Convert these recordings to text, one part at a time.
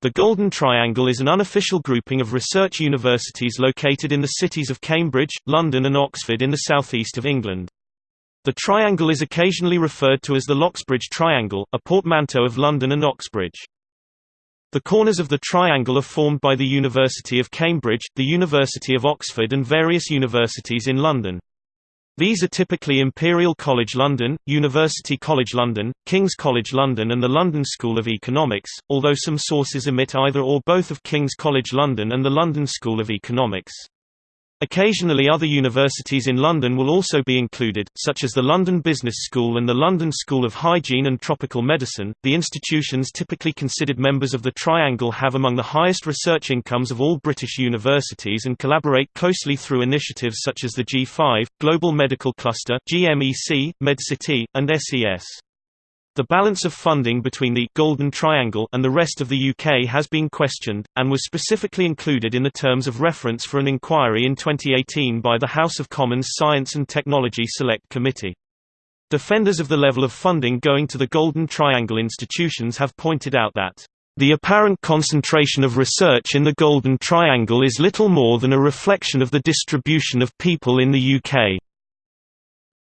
The Golden Triangle is an unofficial grouping of research universities located in the cities of Cambridge, London and Oxford in the southeast of England. The triangle is occasionally referred to as the Loxbridge Triangle, a portmanteau of London and Oxbridge. The corners of the triangle are formed by the University of Cambridge, the University of Oxford and various universities in London. These are typically Imperial College London, University College London, King's College London and the London School of Economics, although some sources omit either or both of King's College London and the London School of Economics. Occasionally other universities in London will also be included, such as the London Business School and the London School of Hygiene and Tropical Medicine. The institutions typically considered members of the Triangle have among the highest research incomes of all British universities and collaborate closely through initiatives such as the G5, Global Medical Cluster, GMEC, MedCity, and SES. The balance of funding between the Golden Triangle and the rest of the UK has been questioned, and was specifically included in the terms of reference for an inquiry in 2018 by the House of Commons Science and Technology Select Committee. Defenders of the level of funding going to the Golden Triangle institutions have pointed out that the apparent concentration of research in the Golden Triangle is little more than a reflection of the distribution of people in the UK.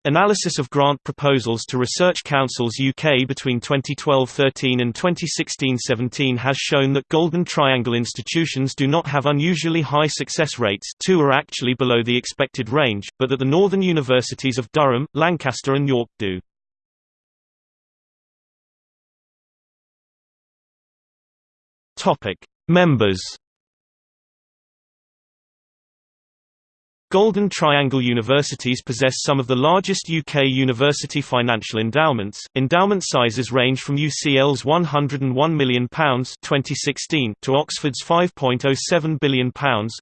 Analysis of grant proposals to Research Councils UK between 2012-13 and 2016-17 has shown that Golden Triangle institutions do not have unusually high success rates two are actually below the expected range, but that the northern universities of Durham, Lancaster and York do. Members Golden Triangle universities possess some of the largest UK university financial endowments. Endowment sizes range from UCL's £101 million 2016 to Oxford's £5.07 billion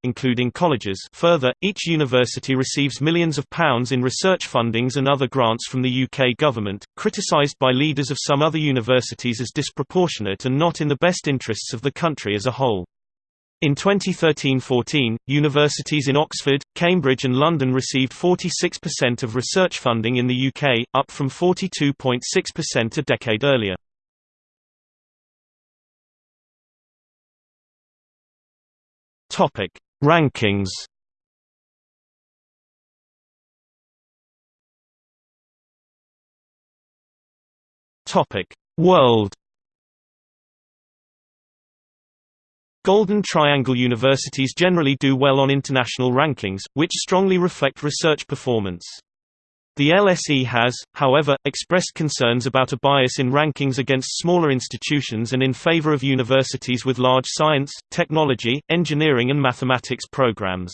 including colleges. Further, each university receives millions of pounds in research fundings and other grants from the UK government, criticised by leaders of some other universities as disproportionate and not in the best interests of the country as a whole. In 2013–14, universities in Oxford, Cambridge and London received 46% of research funding in the UK, up from 42.6% a decade earlier. Rankings World Golden Triangle universities generally do well on international rankings, which strongly reflect research performance. The LSE has, however, expressed concerns about a bias in rankings against smaller institutions and in favor of universities with large science, technology, engineering and mathematics programs.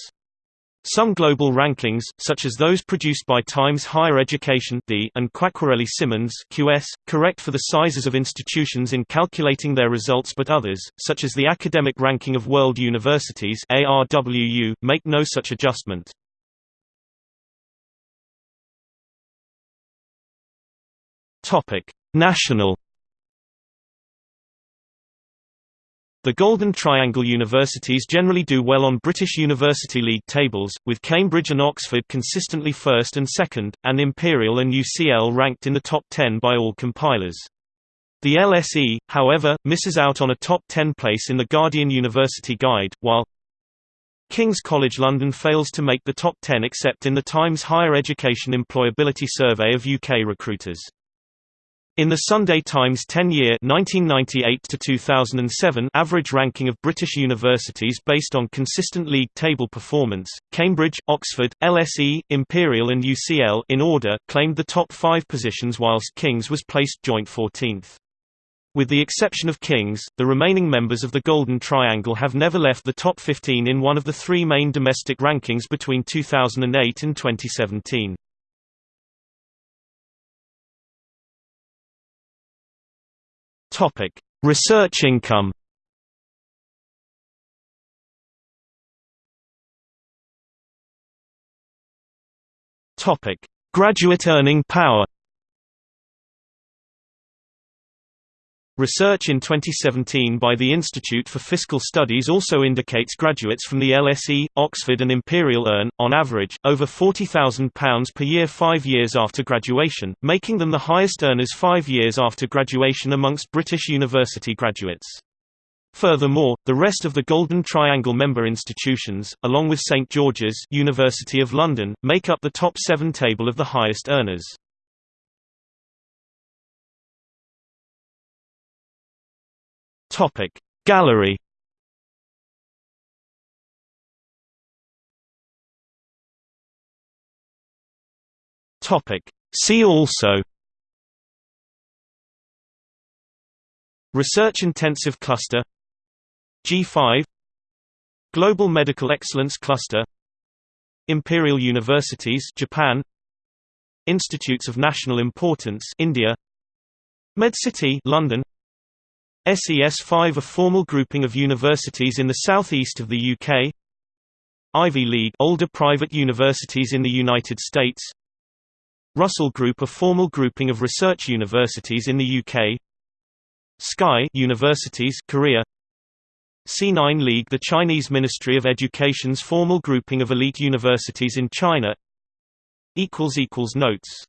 Some global rankings, such as those produced by Times Higher Education and Quacquarelli Symonds QS, correct for the sizes of institutions in calculating their results but others, such as the Academic Ranking of World Universities make no such adjustment. National The Golden Triangle universities generally do well on British University League tables, with Cambridge and Oxford consistently first and second, and Imperial and UCL ranked in the top 10 by all compilers. The LSE, however, misses out on a top 10 place in the Guardian University Guide, while King's College London fails to make the top 10 except in the Times Higher Education Employability Survey of UK recruiters. In the Sunday Times 10-year average ranking of British universities based on consistent league table performance, Cambridge, Oxford, LSE, Imperial and UCL in order claimed the top five positions whilst King's was placed joint 14th. With the exception of King's, the remaining members of the Golden Triangle have never left the top 15 in one of the three main domestic rankings between 2008 and 2017. Topic: Research income. Topic: Graduate earning power. Research in 2017 by the Institute for Fiscal Studies also indicates graduates from the LSE, Oxford and Imperial earn, on average, over £40,000 per year five years after graduation, making them the highest earners five years after graduation amongst British university graduates. Furthermore, the rest of the Golden Triangle member institutions, along with St George's University of London, make up the top seven table of the highest earners. Topic Gallery Topic See also Research Intensive Cluster G5 Global Medical Excellence Cluster Imperial Universities Japan Institutes of National Importance India MedCity London SES5 a formal grouping of universities in the southeast of the UK Ivy League older private universities in the United States. Russell Group a formal grouping of research universities in the UK SKY universities Korea. C9 League the Chinese Ministry of Education's formal grouping of elite universities in China. Equals equals Notes